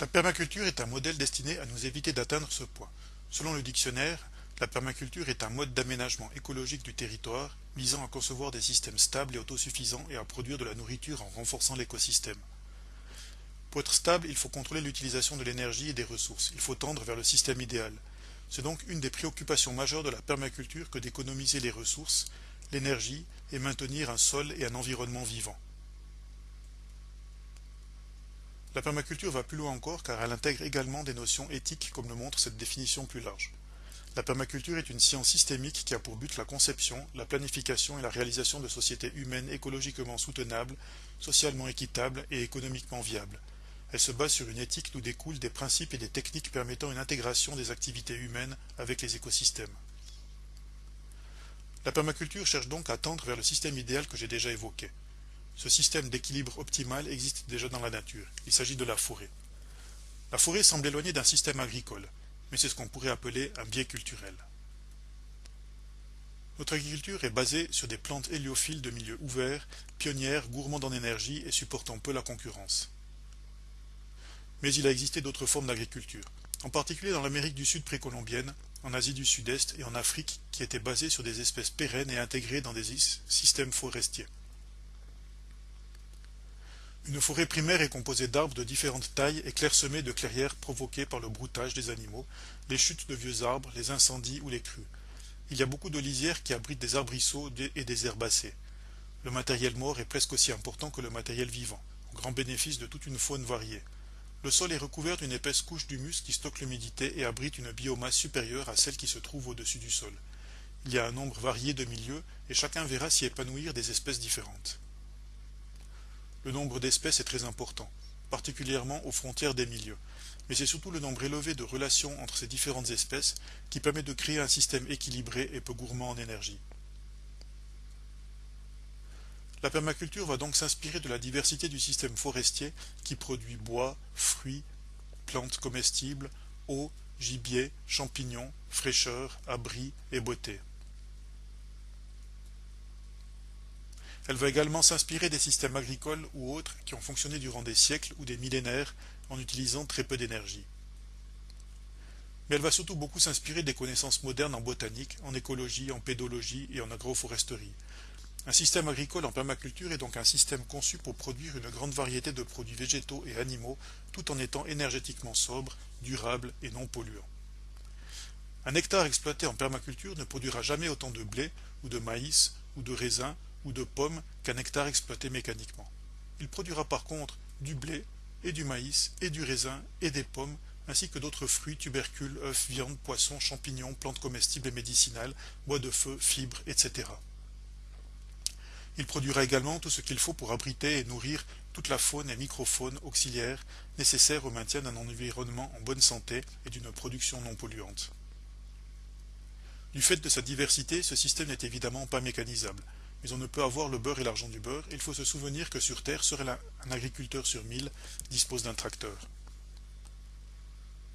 La permaculture est un modèle destiné à nous éviter d'atteindre ce point. Selon le dictionnaire, la permaculture est un mode d'aménagement écologique du territoire visant à concevoir des systèmes stables et autosuffisants et à produire de la nourriture en renforçant l'écosystème. Pour être stable, il faut contrôler l'utilisation de l'énergie et des ressources. Il faut tendre vers le système idéal. C'est donc une des préoccupations majeures de la permaculture que d'économiser les ressources, l'énergie et maintenir un sol et un environnement vivant. La permaculture va plus loin encore car elle intègre également des notions éthiques comme le montre cette définition plus large. La permaculture est une science systémique qui a pour but la conception, la planification et la réalisation de sociétés humaines écologiquement soutenables, socialement équitables et économiquement viables. Elle se base sur une éthique d'où découlent des principes et des techniques permettant une intégration des activités humaines avec les écosystèmes. La permaculture cherche donc à tendre vers le système idéal que j'ai déjà évoqué. Ce système d'équilibre optimal existe déjà dans la nature. Il s'agit de la forêt. La forêt semble éloignée d'un système agricole, mais c'est ce qu'on pourrait appeler un biais culturel. Notre agriculture est basée sur des plantes héliophiles de milieux ouverts, pionnières, gourmandes en énergie et supportant peu la concurrence. Mais il a existé d'autres formes d'agriculture, en particulier dans l'Amérique du Sud précolombienne, en Asie du Sud-Est et en Afrique, qui étaient basées sur des espèces pérennes et intégrées dans des systèmes forestiers. Une forêt primaire est composée d'arbres de différentes tailles et clairsemée de clairières provoquées par le broutage des animaux, les chutes de vieux arbres, les incendies ou les crues. Il y a beaucoup de lisières qui abritent des arbrisseaux et des herbacées. Le matériel mort est presque aussi important que le matériel vivant, au grand bénéfice de toute une faune variée. Le sol est recouvert d'une épaisse couche d'humus qui stocke l'humidité et abrite une biomasse supérieure à celle qui se trouve au-dessus du sol. Il y a un nombre varié de milieux et chacun verra s'y épanouir des espèces différentes. Le nombre d'espèces est très important, particulièrement aux frontières des milieux, mais c'est surtout le nombre élevé de relations entre ces différentes espèces qui permet de créer un système équilibré et peu gourmand en énergie. La permaculture va donc s'inspirer de la diversité du système forestier qui produit bois, fruits, plantes comestibles, eau, gibier, champignons, fraîcheur, abri et beauté. Elle va également s'inspirer des systèmes agricoles ou autres qui ont fonctionné durant des siècles ou des millénaires en utilisant très peu d'énergie. Mais elle va surtout beaucoup s'inspirer des connaissances modernes en botanique, en écologie, en pédologie et en agroforesterie. Un système agricole en permaculture est donc un système conçu pour produire une grande variété de produits végétaux et animaux tout en étant énergétiquement sobre, durable et non polluant. Un hectare exploité en permaculture ne produira jamais autant de blé ou de maïs ou de raisin ou de pommes qu'un hectare exploité mécaniquement. Il produira par contre du blé et du maïs et du raisin et des pommes ainsi que d'autres fruits, tubercules, œufs, viande, poissons, champignons, plantes comestibles et médicinales, bois de feu, fibres, etc. Il produira également tout ce qu'il faut pour abriter et nourrir toute la faune et microfaune auxiliaire nécessaires au maintien d'un environnement en bonne santé et d'une production non polluante. Du fait de sa diversité, ce système n'est évidemment pas mécanisable mais on ne peut avoir le beurre et l'argent du beurre, il faut se souvenir que sur Terre, seul un agriculteur sur mille dispose d'un tracteur.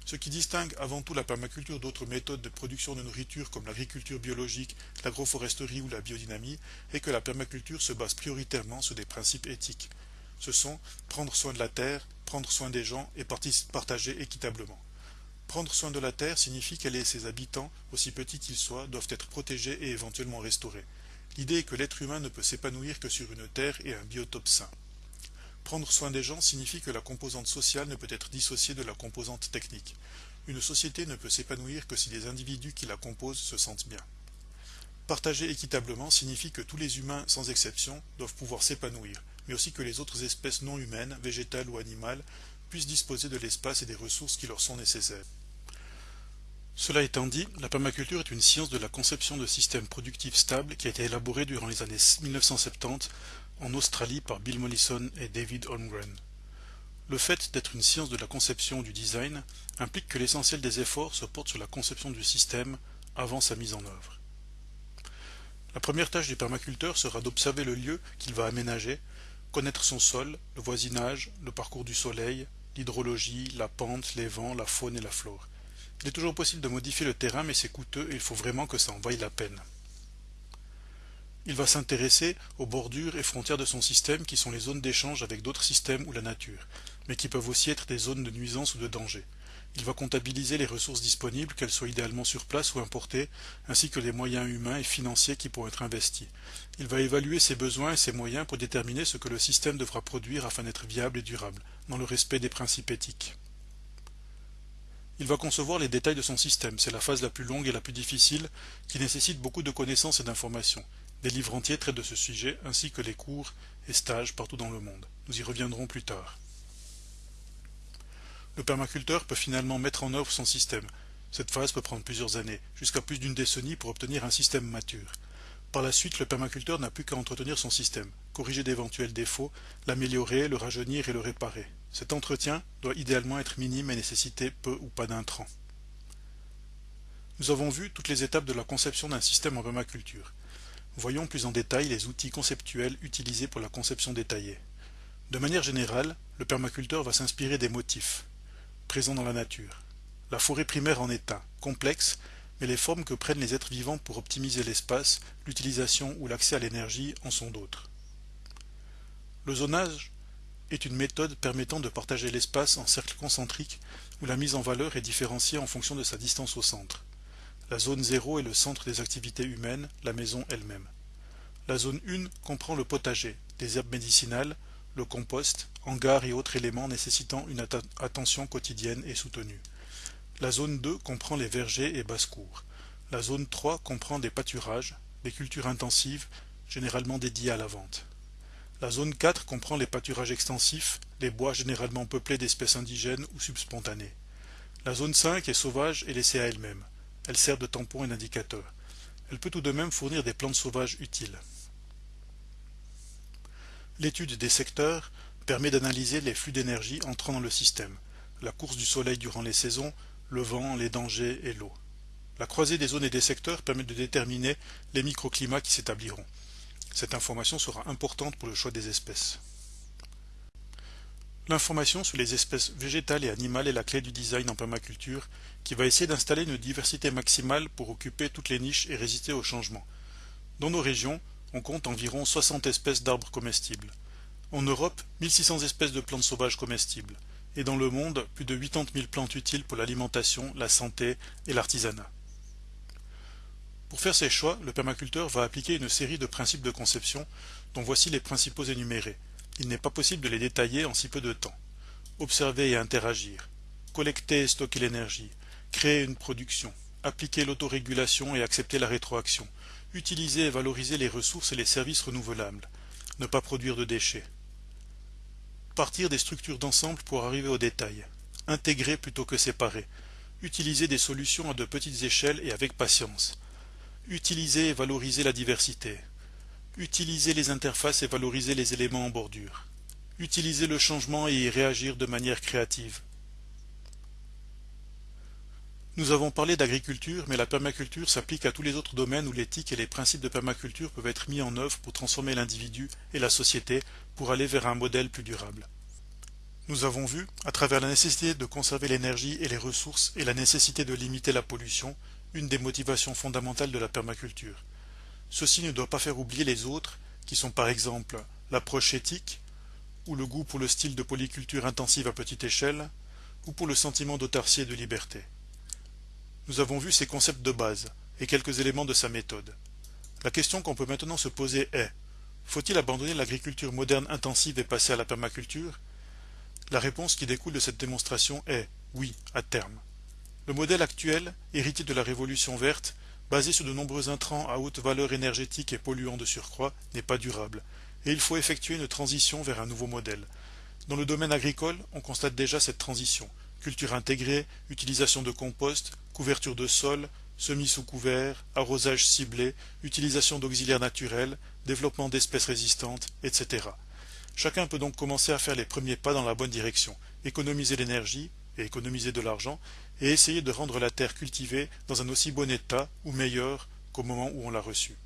Ce qui distingue avant tout la permaculture d'autres méthodes de production de nourriture comme l'agriculture biologique, l'agroforesterie ou la biodynamie est que la permaculture se base prioritairement sur des principes éthiques. Ce sont prendre soin de la terre, prendre soin des gens et partager équitablement. Prendre soin de la terre signifie qu'elle et ses habitants, aussi petits qu'ils soient, doivent être protégés et éventuellement restaurés. L'idée est que l'être humain ne peut s'épanouir que sur une terre et un biotope sain. Prendre soin des gens signifie que la composante sociale ne peut être dissociée de la composante technique. Une société ne peut s'épanouir que si les individus qui la composent se sentent bien. Partager équitablement signifie que tous les humains, sans exception, doivent pouvoir s'épanouir, mais aussi que les autres espèces non humaines, végétales ou animales, puissent disposer de l'espace et des ressources qui leur sont nécessaires. Cela étant dit, la permaculture est une science de la conception de systèmes productifs stables qui a été élaborée durant les années 1970 en Australie par Bill Mollison et David Holmgren. Le fait d'être une science de la conception du design implique que l'essentiel des efforts se porte sur la conception du système avant sa mise en œuvre. La première tâche du permaculteur sera d'observer le lieu qu'il va aménager, connaître son sol, le voisinage, le parcours du soleil, l'hydrologie, la pente, les vents, la faune et la flore. Il est toujours possible de modifier le terrain, mais c'est coûteux et il faut vraiment que ça en vaille la peine. Il va s'intéresser aux bordures et frontières de son système qui sont les zones d'échange avec d'autres systèmes ou la nature. mais qui peuvent aussi être des zones de nuisance ou de danger. Il va comptabiliser les ressources disponibles, qu'elles soient idéalement sur place ou importées, ainsi que les moyens humains et financiers qui pourront être investis. Il va évaluer ses besoins et ses moyens pour déterminer ce que le système devra produire afin d'être viable et durable, dans le respect des principes éthiques. Il va concevoir les détails de son système, c'est la phase la plus longue et la plus difficile, qui nécessite beaucoup de connaissances et d'informations. Des livres entiers traitent de ce sujet, ainsi que les cours et stages partout dans le monde. Nous y reviendrons plus tard. Le permaculteur peut finalement mettre en œuvre son système. Cette phase peut prendre plusieurs années, jusqu'à plus d'une décennie pour obtenir un système mature. Par la suite, le permaculteur n'a plus qu'à entretenir son système, corriger d'éventuels défauts, l'améliorer, le rajeunir et le réparer. Cet entretien doit idéalement être minime et nécessiter peu ou pas d'intrants. Nous avons vu toutes les étapes de la conception d'un système en permaculture. Voyons plus en détail les outils conceptuels utilisés pour la conception détaillée. De manière générale, le permaculteur va s'inspirer des motifs, présent dans la nature. La forêt primaire en est un, complexe, mais les formes que prennent les êtres vivants pour optimiser l'espace, l'utilisation ou l'accès à l'énergie en sont d'autres. Le zonage est une méthode permettant de partager l'espace en cercles concentriques où la mise en valeur est différenciée en fonction de sa distance au centre. La zone 0 est le centre des activités humaines, la maison elle-même. La zone 1 comprend le potager, des herbes médicinales, le compost, hangars et autres éléments nécessitant une attention quotidienne et soutenue. La zone 2 comprend les vergers et basses-cours. La zone 3 comprend des pâturages, des cultures intensives, généralement dédiées à la vente. La zone 4 comprend les pâturages extensifs, les bois généralement peuplés d'espèces indigènes ou subspontanées. La zone 5 est sauvage et laissée à elle-même. Elle sert de tampon et d'indicateur. Elle peut tout de même fournir des plantes sauvages utiles. L'étude des secteurs permet d'analyser les flux d'énergie entrant dans le système, la course du soleil durant les saisons, le vent, les dangers et l'eau. La croisée des zones et des secteurs permet de déterminer les microclimats qui s'établiront. Cette information sera importante pour le choix des espèces. L'information sur les espèces végétales et animales est la clé du design en permaculture qui va essayer d'installer une diversité maximale pour occuper toutes les niches et résister aux changements. Dans nos régions, on compte environ 60 espèces d'arbres comestibles. En Europe, 1600 espèces de plantes sauvages comestibles. Et dans le monde, plus de 80 000 plantes utiles pour l'alimentation, la santé et l'artisanat. Pour faire ses choix, le permaculteur va appliquer une série de principes de conception dont voici les principaux énumérés. Il n'est pas possible de les détailler en si peu de temps. Observer et interagir. Collecter et stocker l'énergie. Créer une production. Appliquer l'autorégulation et accepter la rétroaction Utiliser et valoriser les ressources et les services renouvelables. Ne pas produire de déchets. Partir des structures d'ensemble pour arriver au détail. Intégrer plutôt que séparer. Utiliser des solutions à de petites échelles et avec patience. Utiliser et valoriser la diversité. Utiliser les interfaces et valoriser les éléments en bordure. Utiliser le changement et y réagir de manière créative. Nous avons parlé d'agriculture, mais la permaculture s'applique à tous les autres domaines où l'éthique et les principes de permaculture peuvent être mis en œuvre pour transformer l'individu et la société pour aller vers un modèle plus durable. Nous avons vu, à travers la nécessité de conserver l'énergie et les ressources et la nécessité de limiter la pollution, une des motivations fondamentales de la permaculture. Ceci ne doit pas faire oublier les autres, qui sont par exemple l'approche éthique, ou le goût pour le style de polyculture intensive à petite échelle, ou pour le sentiment d'autarcie et de liberté. Nous avons vu ses concepts de base et quelques éléments de sa méthode. La question qu'on peut maintenant se poser est faut-il abandonner l'agriculture moderne intensive et passer à la permaculture? La réponse qui découle de cette démonstration est oui, à terme. Le modèle actuel, hérité de la révolution verte, basé sur de nombreux intrants à haute valeur énergétique et polluants de surcroît, n'est pas durable, et il faut effectuer une transition vers un nouveau modèle. Dans le domaine agricole, on constate déjà cette transition, culture intégrée, utilisation de compost, couverture de sol, semis sous couvert, arrosage ciblé, utilisation d'auxiliaires naturels, développement d'espèces résistantes, etc. Chacun peut donc commencer à faire les premiers pas dans la bonne direction, économiser l'énergie et économiser de l'argent, et essayer de rendre la terre cultivée dans un aussi bon état ou meilleur qu'au moment où on l'a reçue.